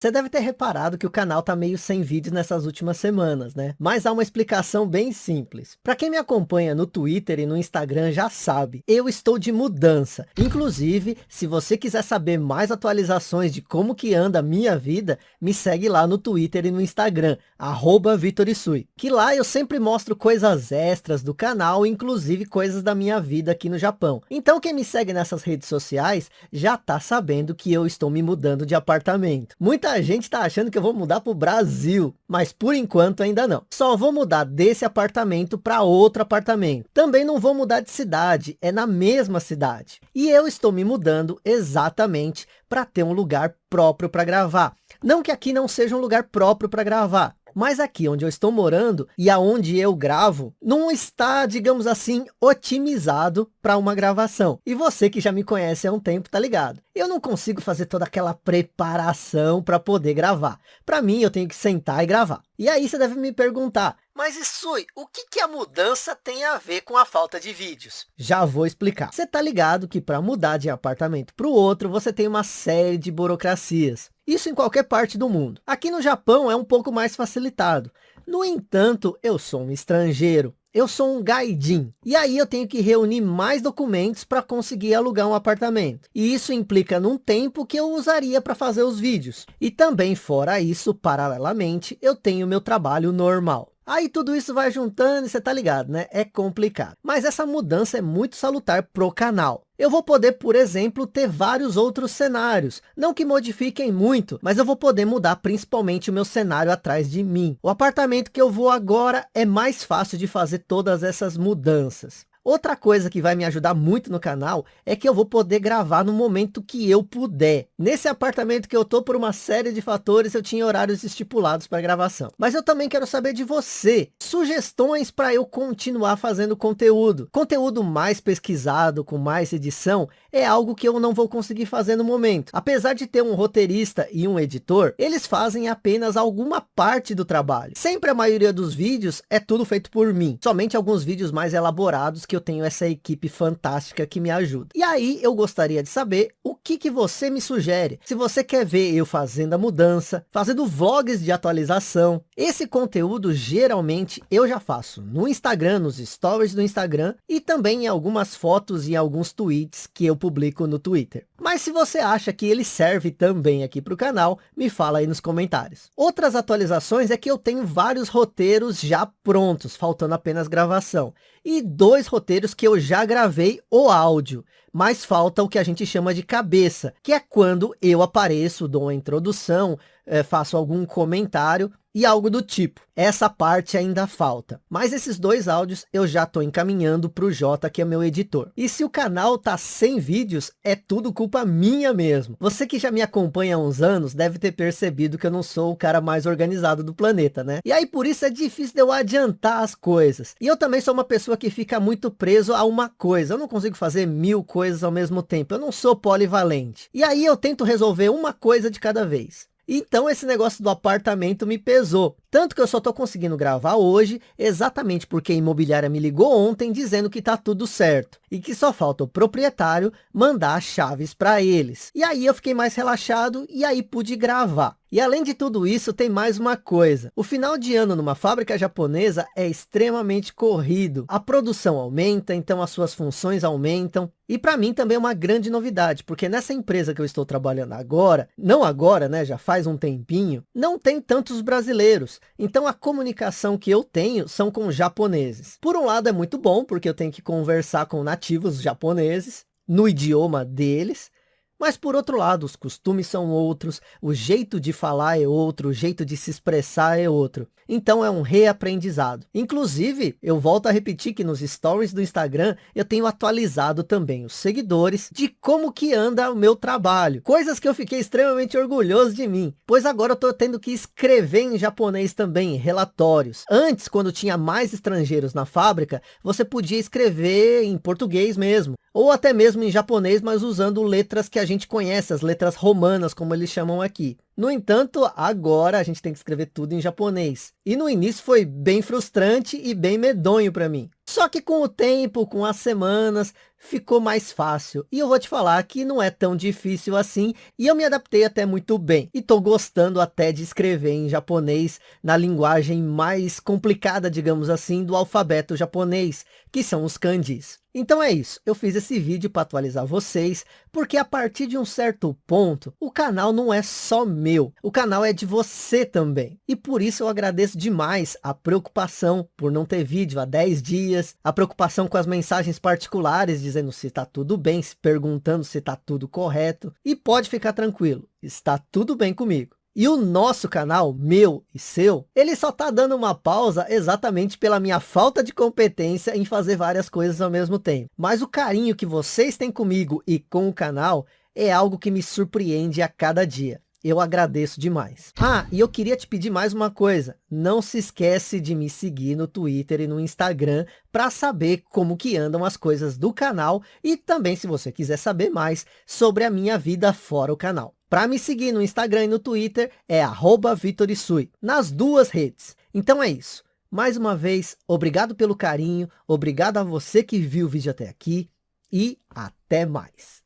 Você deve ter reparado que o canal tá meio sem vídeos nessas últimas semanas, né? Mas há uma explicação bem simples. Para quem me acompanha no Twitter e no Instagram já sabe, eu estou de mudança. Inclusive, se você quiser saber mais atualizações de como que anda a minha vida, me segue lá no Twitter e no Instagram, arroba Vitorisui. Que lá eu sempre mostro coisas extras do canal, inclusive coisas da minha vida aqui no Japão. Então quem me segue nessas redes sociais já tá sabendo que eu estou me mudando de apartamento. Muita Muita gente está achando que eu vou mudar para o Brasil, mas por enquanto ainda não. Só vou mudar desse apartamento para outro apartamento. Também não vou mudar de cidade, é na mesma cidade. E eu estou me mudando exatamente para ter um lugar próprio para gravar. Não que aqui não seja um lugar próprio para gravar, mas aqui onde eu estou morando e aonde eu gravo, não está, digamos assim, otimizado para uma gravação. E você que já me conhece há um tempo, tá ligado? Eu não consigo fazer toda aquela preparação para poder gravar. Para mim, eu tenho que sentar e gravar. E aí você deve me perguntar, mas Isui, o que, que a mudança tem a ver com a falta de vídeos? Já vou explicar. Você tá ligado que para mudar de apartamento para o outro, você tem uma série de burocracias. Isso em qualquer parte do mundo. Aqui no Japão é um pouco mais facilitado. No entanto, eu sou um estrangeiro. Eu sou um gaijin. E aí eu tenho que reunir mais documentos para conseguir alugar um apartamento. E isso implica num tempo que eu usaria para fazer os vídeos. E também fora isso, paralelamente, eu tenho meu trabalho normal. Aí tudo isso vai juntando e você tá ligado, né? É complicado. Mas essa mudança é muito salutar pro canal. Eu vou poder, por exemplo, ter vários outros cenários. Não que modifiquem muito, mas eu vou poder mudar principalmente o meu cenário atrás de mim. O apartamento que eu vou agora é mais fácil de fazer todas essas mudanças. Outra coisa que vai me ajudar muito no canal é que eu vou poder gravar no momento que eu puder. Nesse apartamento que eu tô, por uma série de fatores, eu tinha horários estipulados para gravação. Mas eu também quero saber de você. Sugestões para eu continuar fazendo conteúdo. Conteúdo mais pesquisado, com mais edição, é algo que eu não vou conseguir fazer no momento. Apesar de ter um roteirista e um editor, eles fazem apenas alguma parte do trabalho. Sempre a maioria dos vídeos é tudo feito por mim. Somente alguns vídeos mais elaborados que eu tenho essa equipe fantástica que me ajuda. E aí eu gostaria de saber o que, que você me sugere. Se você quer ver eu fazendo a mudança, fazendo vlogs de atualização. Esse conteúdo geralmente eu já faço no Instagram, nos stories do Instagram e também em algumas fotos e alguns tweets que eu publico no Twitter. Mas se você acha que ele serve também aqui para o canal, me fala aí nos comentários. Outras atualizações é que eu tenho vários roteiros já prontos, faltando apenas gravação. E dois roteiros que eu já gravei o áudio. Mas falta o que a gente chama de cabeça, que é quando eu apareço, dou uma introdução, é, faço algum comentário e algo do tipo. Essa parte ainda falta. Mas esses dois áudios eu já estou encaminhando para o Jota, que é meu editor. E se o canal tá sem vídeos, é tudo culpa minha mesmo. Você que já me acompanha há uns anos, deve ter percebido que eu não sou o cara mais organizado do planeta, né? E aí por isso é difícil de eu adiantar as coisas. E eu também sou uma pessoa que fica muito preso a uma coisa. Eu não consigo fazer mil coisas ao mesmo tempo. Eu não sou polivalente. E aí eu tento resolver uma coisa de cada vez. Então esse negócio do apartamento me pesou. Tanto que eu só estou conseguindo gravar hoje, exatamente porque a imobiliária me ligou ontem dizendo que está tudo certo. E que só falta o proprietário mandar as chaves para eles. E aí eu fiquei mais relaxado e aí pude gravar. E além de tudo isso, tem mais uma coisa. O final de ano numa fábrica japonesa é extremamente corrido. A produção aumenta, então as suas funções aumentam. E para mim também é uma grande novidade, porque nessa empresa que eu estou trabalhando agora, não agora, né, já faz um tempinho, não tem tantos brasileiros. Então a comunicação que eu tenho são com japoneses. Por um lado é muito bom, porque eu tenho que conversar com nativos japoneses, no idioma deles, mas por outro lado, os costumes são outros, o jeito de falar é outro, o jeito de se expressar é outro. Então é um reaprendizado. Inclusive, eu volto a repetir que nos stories do Instagram, eu tenho atualizado também os seguidores de como que anda o meu trabalho. Coisas que eu fiquei extremamente orgulhoso de mim, pois agora eu estou tendo que escrever em japonês também, relatórios. Antes, quando tinha mais estrangeiros na fábrica, você podia escrever em português mesmo ou até mesmo em japonês, mas usando letras que a gente conhece, as letras romanas, como eles chamam aqui. No entanto, agora a gente tem que escrever tudo em japonês. E no início foi bem frustrante e bem medonho para mim. Só que com o tempo, com as semanas, ficou mais fácil. E eu vou te falar que não é tão difícil assim, e eu me adaptei até muito bem. E tô gostando até de escrever em japonês, na linguagem mais complicada, digamos assim, do alfabeto japonês, que são os kanjis. Então é isso, eu fiz esse vídeo para atualizar vocês, porque a partir de um certo ponto, o canal não é só meu, o canal é de você também. E por isso eu agradeço demais a preocupação por não ter vídeo há 10 dias, a preocupação com as mensagens particulares dizendo se está tudo bem, se perguntando se está tudo correto. E pode ficar tranquilo, está tudo bem comigo. E o nosso canal, meu e seu, ele só está dando uma pausa exatamente pela minha falta de competência em fazer várias coisas ao mesmo tempo. Mas o carinho que vocês têm comigo e com o canal é algo que me surpreende a cada dia. Eu agradeço demais. Ah, e eu queria te pedir mais uma coisa. Não se esquece de me seguir no Twitter e no Instagram para saber como que andam as coisas do canal e também se você quiser saber mais sobre a minha vida fora o canal. Para me seguir no Instagram e no Twitter é Vitorisui, nas duas redes. Então é isso. Mais uma vez, obrigado pelo carinho, obrigado a você que viu o vídeo até aqui e até mais.